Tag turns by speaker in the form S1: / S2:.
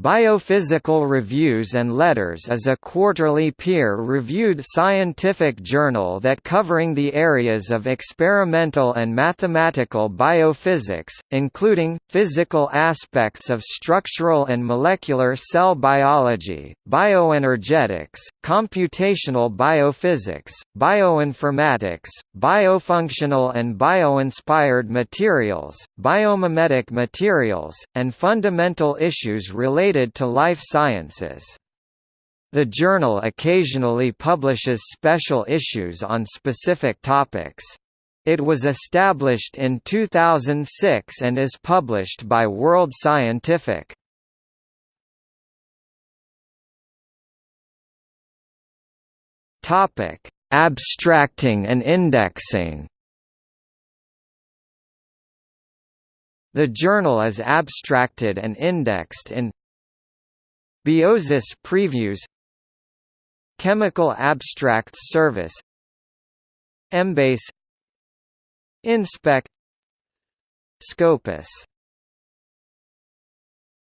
S1: Biophysical Reviews and Letters is a quarterly peer-reviewed scientific journal that covering the areas of experimental and mathematical biophysics, including, physical aspects of structural and molecular cell biology, bioenergetics, computational biophysics, bioinformatics, biofunctional and bioinspired materials, biomimetic materials, and fundamental issues related related to life sciences. The journal occasionally publishes special issues on specific topics. It was established in 2006 and is published by World Scientific. Topic: Abstracting and indexing. The journal is abstracted and indexed in Biosis previews Chemical Abstracts Service Embase Inspec Scopus